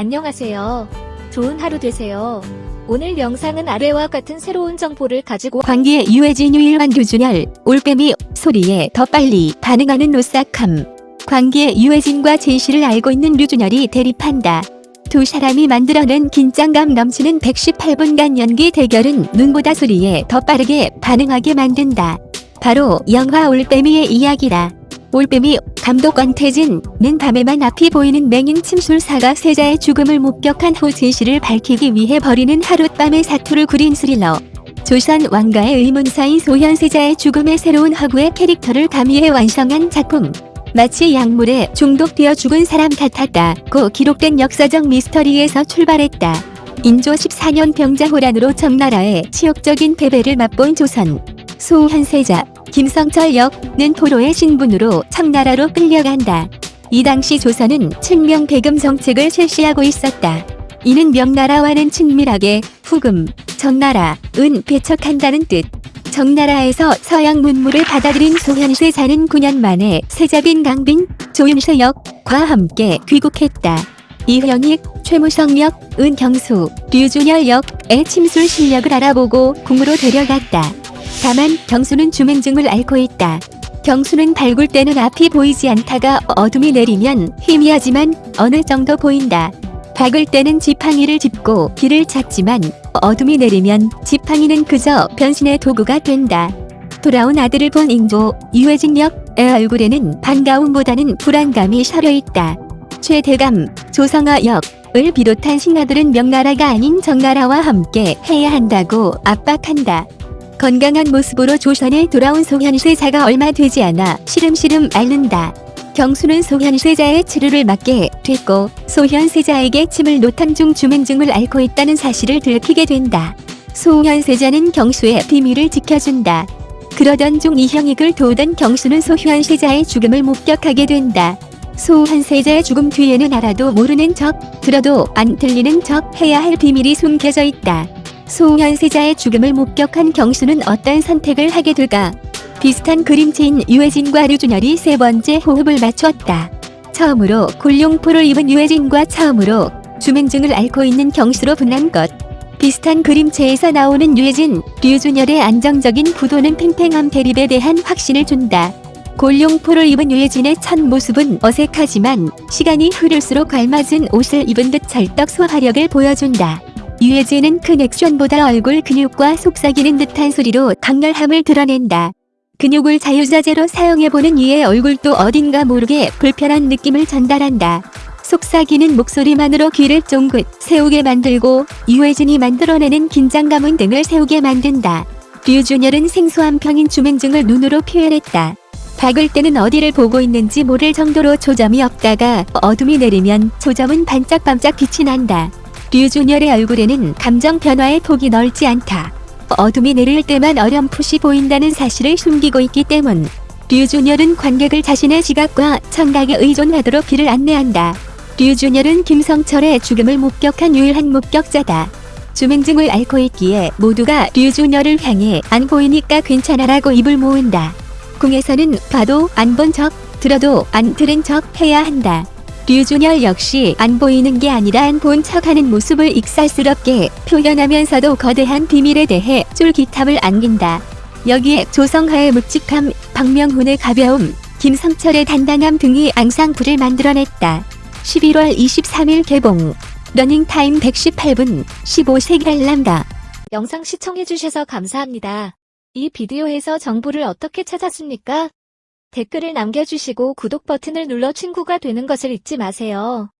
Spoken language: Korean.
안녕하세요. 좋은 하루 되세요. 오늘 영상은 아래와 같은 새로운 정보를 가지고 광기의 유해진 유일환 유준열 올빼미 소리에 더 빨리 반응하는 노싹함 광기의 유해진과 진실을 알고 있는 류준열이 대립한다. 두 사람이 만들어낸 긴장감 넘치는 118분간 연기 대결은 눈보다 소리에 더 빠르게 반응하게 만든다. 바로 영화 올빼미의 이야기다. 올빼미 감독 권태진은 밤에만 앞이 보이는 맹인 침술사가 세자의 죽음을 목격한 후 진실을 밝히기 위해 벌이는 하룻밤의 사투를 구린 스릴러. 조선 왕가의 의문사인 소현 세자의 죽음의 새로운 허구의 캐릭터를 가미해 완성한 작품. 마치 약물에 중독되어 죽은 사람 같았다고 기록된 역사적 미스터리에서 출발했다. 인조 14년 병자호란으로 청나라의 치욕적인 패배를 맛본 조선. 소현세자, 김성철 역은 포로의 신분으로 청나라로 끌려간다. 이 당시 조선은 층명 배금 정책을 실시하고 있었다. 이는 명나라와는 친밀하게 후금, 전나라 은 배척한다는 뜻. 정나라에서 서양 문물을 받아들인 소현세자는 9년 만에 세자빈 강빈, 조윤세 역과 함께 귀국했다. 이형익, 최무성 역, 은경수, 류준열 역의 침술 실력을 알아보고 궁으로 데려갔다. 다만 경수는 주맹증을 앓고 있다. 경수는 발굴 때는 앞이 보이지 않다가 어둠이 내리면 희미하지만 어느 정도 보인다. 박을 때는 지팡이를 짚고 길을 찾지만 어둠이 내리면 지팡이는 그저 변신의 도구가 된다. 돌아온 아들을 본 인도 유해진 역의 얼굴에는 반가움보다는 불안감이 서려있다. 최대감, 조성아 역을 비롯한 신하들은 명나라가 아닌 정나라와 함께 해야 한다고 압박한다. 건강한 모습으로 조선에 돌아온 소현세자가 얼마 되지 않아 시름시름 앓는다. 경수는 소현세자의 치료를 맡게 됐고 소현세자에게 침을 노탐 중 주맹증을 앓고 있다는 사실을 들키게 된다. 소현세자는 경수의 비밀을 지켜준다. 그러던 중 이형익을 도우던 경수는 소현세자의 죽음을 목격하게 된다. 소현세자의 죽음 뒤에는 알아도 모르는 척, 들어도 안 들리는 척 해야 할 비밀이 숨겨져 있다. 소현세자의 죽음을 목격한 경수는 어떤 선택을 하게 될까? 비슷한 그림체인 유해진과 류준열이 세 번째 호흡을 맞췄다. 처음으로 골룡포를 입은 유해진과 처음으로 주맹증을 앓고 있는 경수로 분한 것. 비슷한 그림체에서 나오는 유해진, 류준열의 안정적인 구도는 팽팽함 대립에 대한 확신을 준다. 골룡포를 입은 유해진의 첫 모습은 어색하지만 시간이 흐를수록 알맞은 옷을 입은 듯 찰떡 소화력을 보여준다. 유해진은 큰 액션보다 얼굴 근육과 속삭이는 듯한 소리로 강렬함을 드러낸다. 근육을 자유자재로 사용해보는 이의 얼굴도 어딘가 모르게 불편한 느낌을 전달한다. 속삭이는 목소리만으로 귀를 쫑긋 세우게 만들고 유해진이 만들어내는 긴장감은 등을 세우게 만든다. 류준열은 생소한 평인 주맹증을 눈으로 표현했다. 박을 때는 어디를 보고 있는지 모를 정도로 초점이 없다가 어둠이 내리면 초점은 반짝반짝 빛이 난다. 류준열의 얼굴에는 감정 변화의 폭이 넓지 않다. 어둠이 내릴 때만 어렴풋이 보인다는 사실을 숨기고 있기 때문. 류준열은 관객을 자신의 지각과 청각에 의존하도록 길을 안내한다. 류준열은 김성철의 죽음을 목격한 유일한 목격자다. 주맹증을 앓고 있기에 모두가 류준열을 향해 안 보이니까 괜찮아라고 입을 모은다. 궁에서는 봐도 안 본 척, 들어도 안 들은 척 해야 한다. 류준열 역시 안 보이는 게 아니라 안 본 척하는 모습을 익살스럽게 표현하면서도 거대한 비밀에 대해 쫄깃함을 안긴다. 여기에 조성하의 묵직함, 박명훈의 가벼움, 김성철의 단단함 등이 앙상블을 만들어냈다. 11월 23일 개봉 러닝타임 118분 15세 갈람다. 영상 시청해주셔서 감사합니다. 이 비디오에서 정보를 어떻게 찾았습니까? 댓글을 남겨주시고 구독 버튼을 눌러 친구가 되는 것을 잊지 마세요.